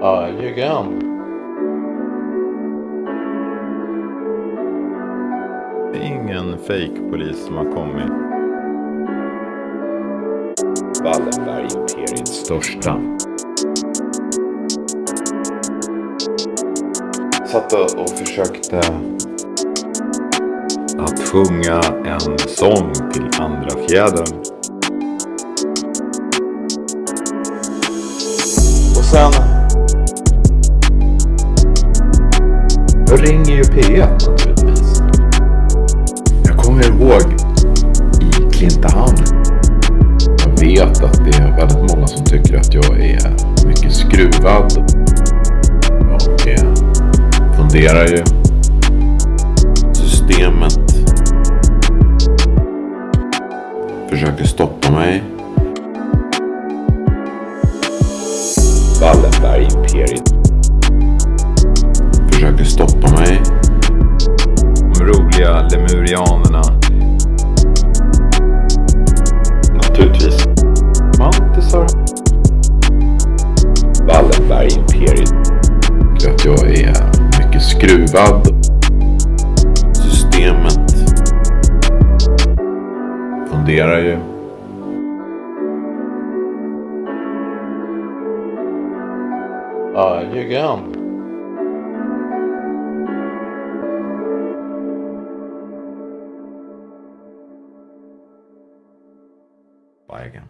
Jajamän. Det är ingen fejkpolis som har kommit. Wallenberg-imperiets största. Satt och och försökte Att sjunga en sång till andra fjädern. och sen Då ringer ju P1 naturligtvis. Jag kommer ihåg i Klintehamn. Jag vet att det är väldigt många som tycker att jag är mycket skruvad. Jag eh, funderar ju. Systemet försöker stoppa mig. Wallenberg-imperiet Roliga lemurianerna. Naturligtvis. Mantisar. Wallenberg-imperiet. Att jag är mycket skruvad. Systemet funderar ju. Jajamän. Bye again.